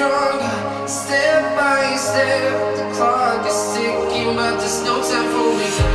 stronger. Step by step The clock is ticking But there's no time for me.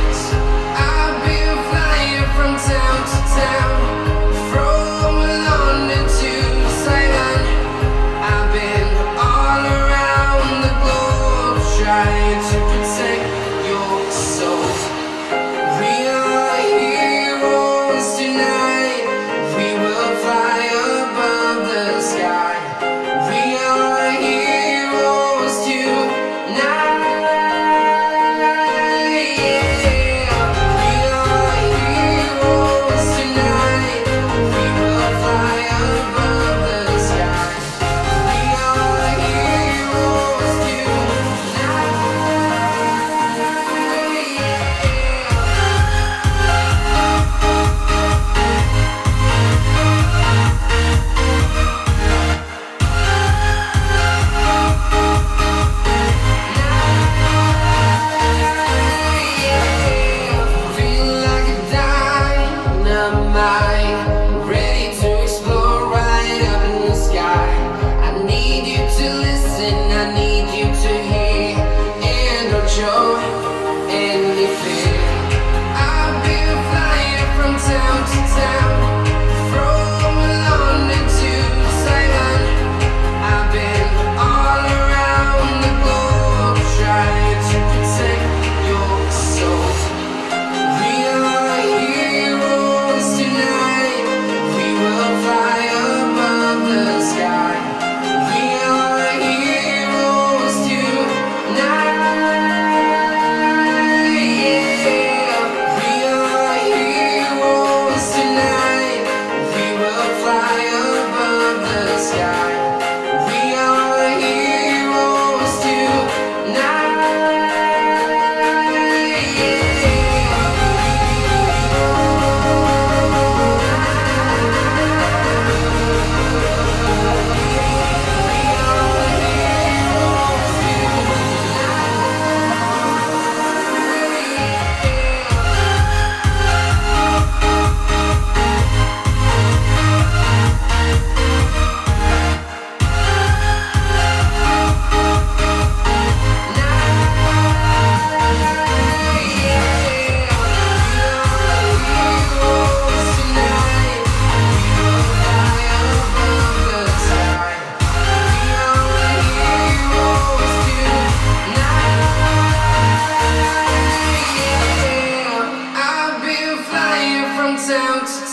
my Yeah.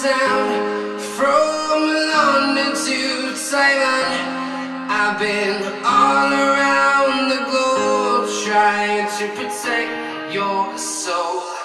from London to Taiwan. I've been all around the globe trying to protect your soul.